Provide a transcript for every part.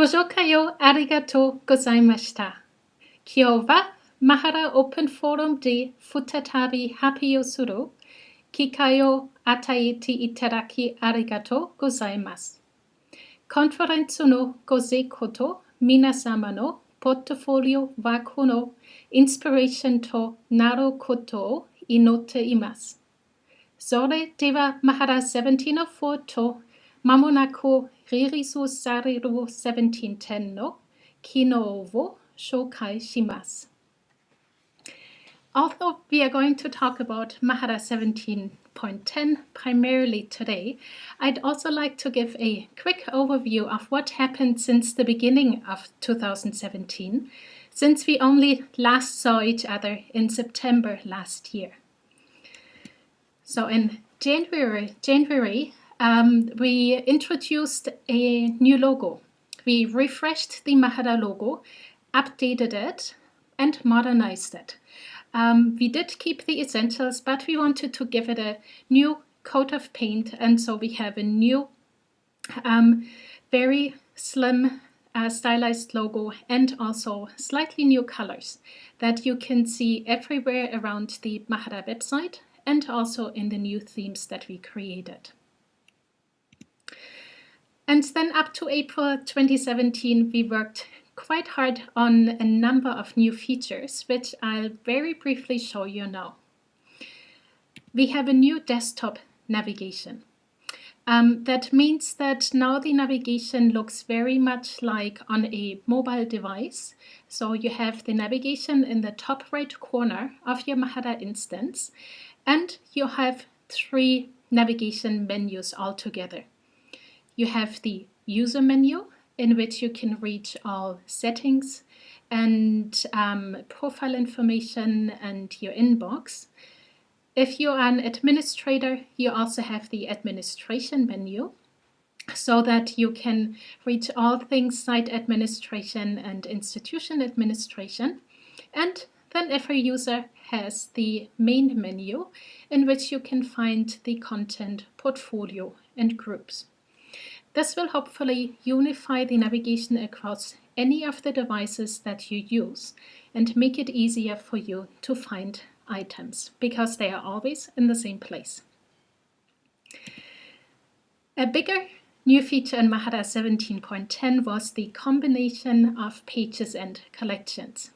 ご紹介をありがとうございました。今日はマハラオープンフォーラムで再び発表する機会を与えていただきありがとうございます。コンファレンスのご成功と皆様のポットフォリオワークのインスピレーションとなることを祈っています。それではマハラ17の4ト Mamonako Ririsu Sariru 1710 no Kino Shokai Shimasu. Although we are going to talk about Mahara 17.10 primarily today, I'd also like to give a quick overview of what happened since the beginning of 2017, since we only last saw each other in September last year. So in January, January um, we introduced a new logo. We refreshed the Mahara logo, updated it, and modernized it. Um, we did keep the essentials, but we wanted to give it a new coat of paint, and so we have a new, um, very slim uh, stylized logo and also slightly new colors that you can see everywhere around the Mahara website and also in the new themes that we created. And then up to April 2017, we worked quite hard on a number of new features, which I'll very briefly show you now. We have a new desktop navigation. Um, that means that now the navigation looks very much like on a mobile device. So you have the navigation in the top right corner of your Mahara instance, and you have three navigation menus altogether. You have the user menu in which you can reach all settings and um, profile information and your inbox. If you're an administrator, you also have the administration menu so that you can reach all things site administration and institution administration. And then every user has the main menu in which you can find the content portfolio and groups. This will hopefully unify the navigation across any of the devices that you use and make it easier for you to find items because they are always in the same place. A bigger new feature in Mahara 17.10 was the combination of pages and collections.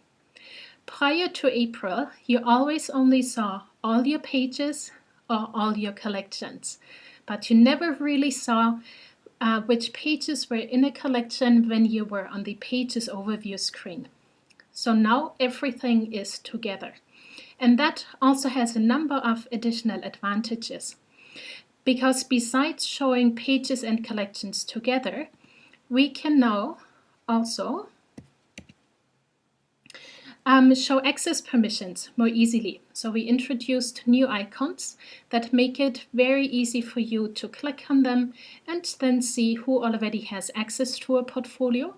Prior to April, you always only saw all your pages or all your collections, but you never really saw uh, which pages were in a collection when you were on the Pages overview screen. So now everything is together. And that also has a number of additional advantages. Because besides showing pages and collections together, we can now also um, show access permissions more easily. So we introduced new icons that make it very easy for you to click on them and then see who already has access to a portfolio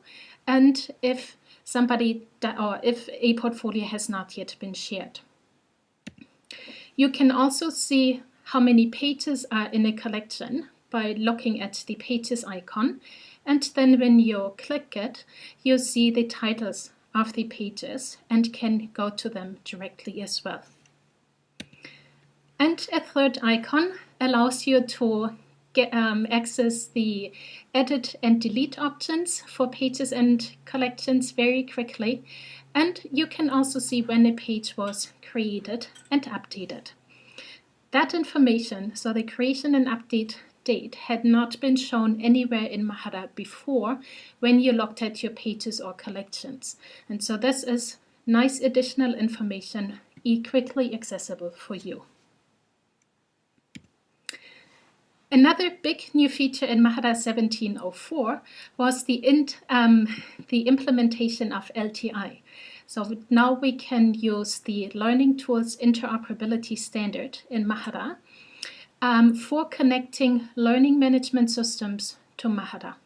and if somebody or if a portfolio has not yet been shared. You can also see how many pages are in a collection by looking at the pages icon and then when you click it, you see the titles of the pages and can go to them directly as well. And a third icon allows you to get, um, access the edit and delete options for pages and collections very quickly. And you can also see when a page was created and updated. That information, so the creation and update date had not been shown anywhere in Mahara before when you looked at your pages or collections. And so this is nice additional information quickly accessible for you. Another big new feature in Mahara 1704 was the, um, the implementation of LTI. So now we can use the Learning Tools Interoperability Standard in Mahara um, for connecting learning management systems to Mahara.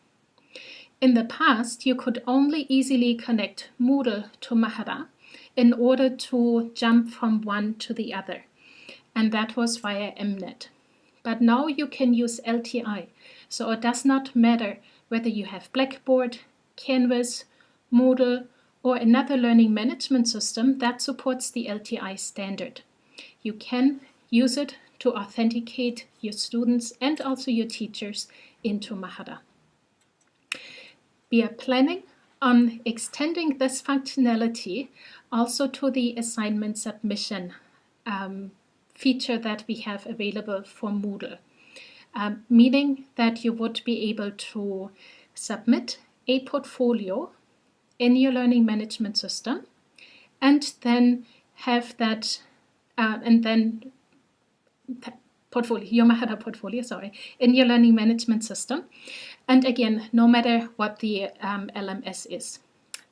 In the past, you could only easily connect Moodle to Mahara in order to jump from one to the other, and that was via MNet. But now you can use LTI, so it does not matter whether you have Blackboard, Canvas, Moodle, or another learning management system that supports the LTI standard. You can use it to authenticate your students and also your teachers into Mahara. We are planning on extending this functionality also to the assignment submission um, feature that we have available for Moodle, um, meaning that you would be able to submit a portfolio in your learning management system and then have that uh, and then portfolio, your Mahara portfolio, sorry, in your learning management system. And again, no matter what the um, LMS is.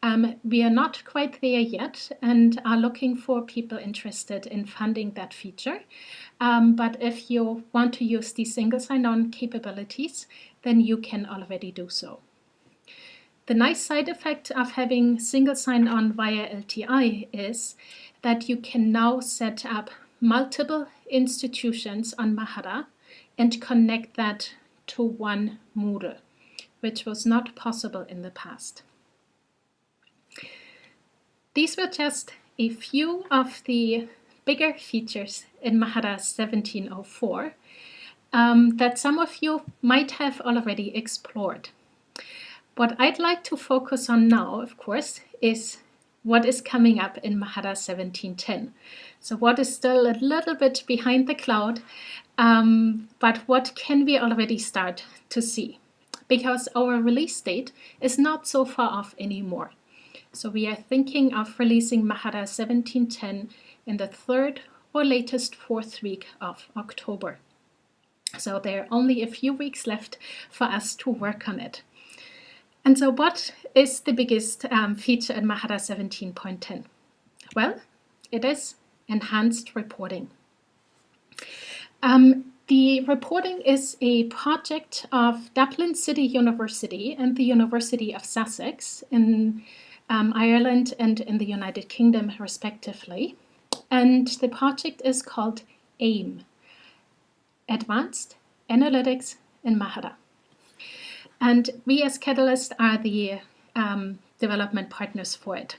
Um, we are not quite there yet and are looking for people interested in funding that feature. Um, but if you want to use the single sign-on capabilities, then you can already do so. The nice side effect of having single sign-on via LTI is that you can now set up multiple institutions on Mahara and connect that to one Moodle, which was not possible in the past. These were just a few of the bigger features in Mahara 1704 um, that some of you might have already explored. What I'd like to focus on now, of course, is what is coming up in Mahara 1710. So what is still a little bit behind the cloud, um, but what can we already start to see? Because our release date is not so far off anymore. So we are thinking of releasing Mahara 1710 in the third or latest fourth week of October. So there are only a few weeks left for us to work on it. And so what is the biggest um, feature in Mahara 17.10? Well, it is enhanced reporting. Um, the reporting is a project of Dublin City University and the University of Sussex in um, Ireland and in the United Kingdom, respectively. And the project is called AIM, Advanced Analytics in Mahara. And we as Catalyst are the um, development partners for it.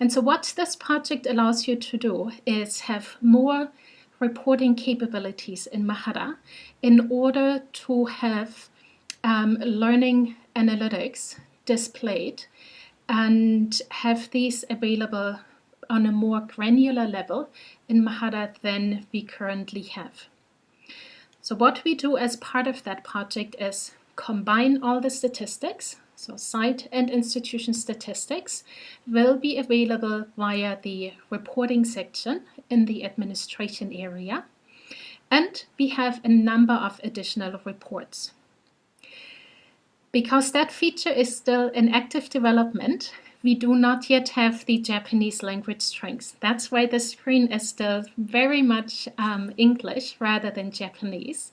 And so what this project allows you to do is have more reporting capabilities in Mahara in order to have um, learning analytics displayed and have these available on a more granular level in Mahara than we currently have. So what we do as part of that project is combine all the statistics, so site and institution statistics, will be available via the reporting section in the administration area. And we have a number of additional reports. Because that feature is still in active development, we do not yet have the Japanese language strings. That's why the screen is still very much um, English rather than Japanese.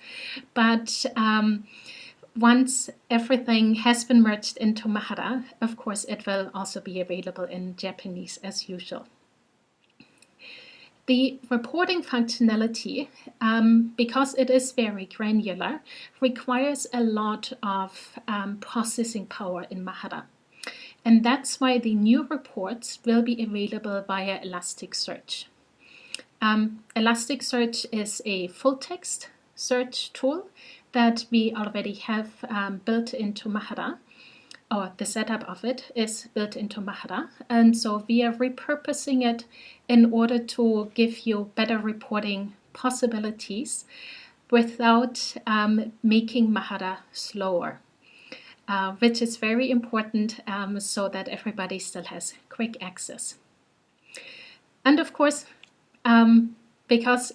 But um, once everything has been merged into Mahara, of course, it will also be available in Japanese as usual. The reporting functionality, um, because it is very granular, requires a lot of um, processing power in Mahara. And that's why the new reports will be available via Elasticsearch. Um, Elasticsearch is a full text search tool that we already have um, built into Mahara, or the setup of it is built into Mahara. And so we are repurposing it in order to give you better reporting possibilities without um, making Mahara slower. Uh, which is very important um, so that everybody still has quick access. And of course, um, because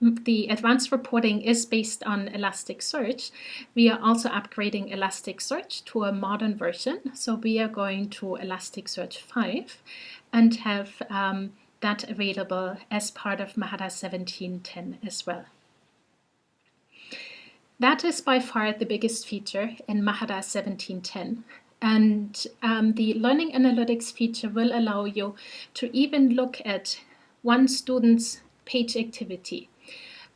the advanced reporting is based on Elasticsearch. We are also upgrading Elasticsearch to a modern version. So we are going to Elasticsearch 5 and have um, that available as part of Mahara 1710 as well. That is by far the biggest feature in Mahara 1710. And um, the Learning Analytics feature will allow you to even look at one student's page activity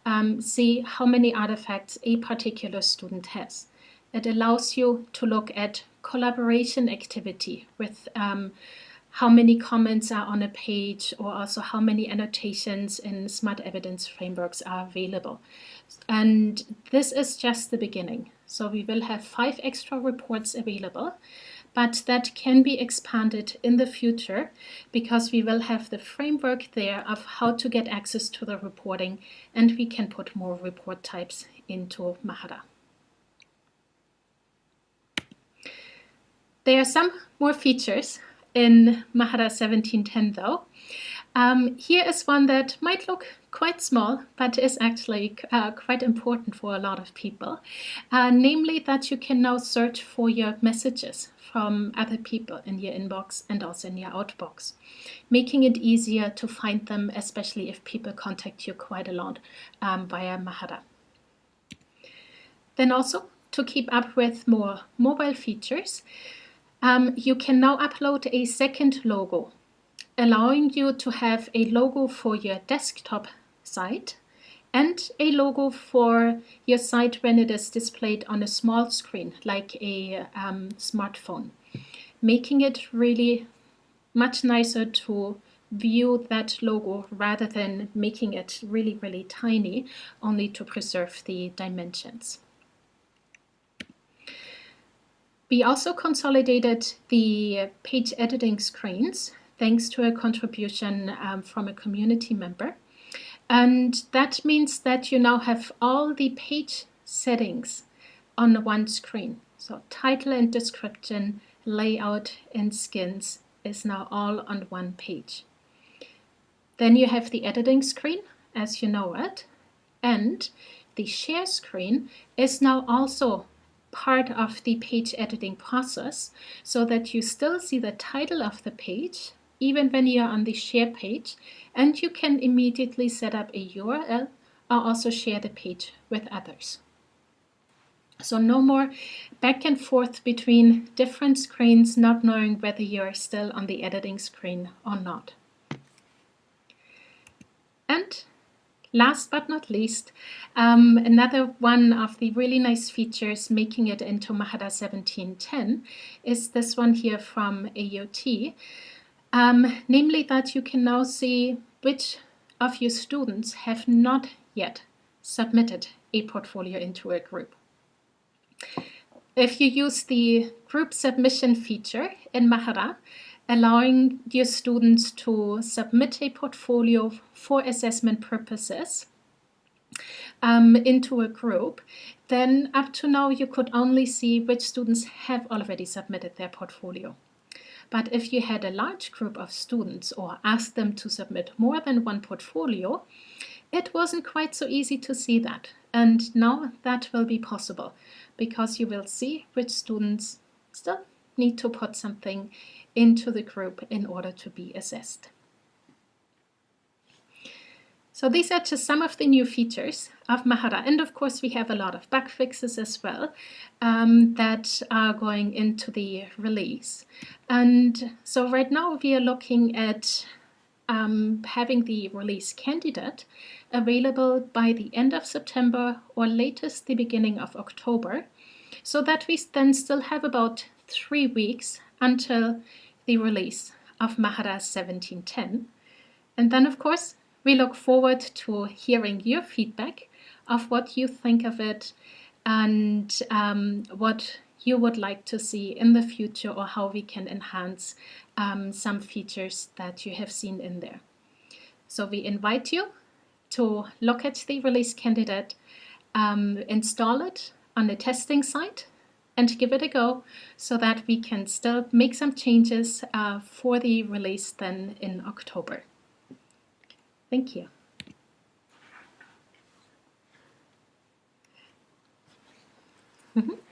um, see how many artifacts a particular student has. It allows you to look at collaboration activity with um, how many comments are on a page or also how many annotations in smart evidence frameworks are available. And this is just the beginning. So we will have five extra reports available, but that can be expanded in the future because we will have the framework there of how to get access to the reporting and we can put more report types into Mahara. There are some more features in Mahara 1710 though. Um, here is one that might look quite small, but is actually uh, quite important for a lot of people. Uh, namely that you can now search for your messages from other people in your inbox and also in your outbox, making it easier to find them, especially if people contact you quite a lot um, via Mahara. Then also to keep up with more mobile features, um, you can now upload a second logo, allowing you to have a logo for your desktop site and a logo for your site when it is displayed on a small screen, like a um, smartphone, making it really much nicer to view that logo rather than making it really, really tiny, only to preserve the dimensions. We also consolidated the page editing screens thanks to a contribution um, from a community member. And that means that you now have all the page settings on one screen. So title and description, layout and skins is now all on one page. Then you have the editing screen as you know it. And the share screen is now also part of the page editing process so that you still see the title of the page even when you're on the share page and you can immediately set up a URL or also share the page with others. So no more back and forth between different screens not knowing whether you're still on the editing screen or not. And Last but not least, um, another one of the really nice features making it into Mahara 1710 is this one here from AUT, um, namely that you can now see which of your students have not yet submitted a portfolio into a group. If you use the group submission feature in Mahara, allowing your students to submit a portfolio for assessment purposes um, into a group, then up to now you could only see which students have already submitted their portfolio. But if you had a large group of students or asked them to submit more than one portfolio, it wasn't quite so easy to see that. And now that will be possible because you will see which students still need to put something into the group in order to be assessed. So these are just some of the new features of Mahara. And of course, we have a lot of bug fixes as well um, that are going into the release. And so right now we are looking at um, having the release candidate available by the end of September or latest the beginning of October, so that we then still have about three weeks until the release of Mahara 1710. And then, of course, we look forward to hearing your feedback of what you think of it and um, what you would like to see in the future or how we can enhance um, some features that you have seen in there. So we invite you to look at the release candidate, um, install it on the testing site and give it a go so that we can still make some changes uh, for the release then in October. Thank you. Mm -hmm.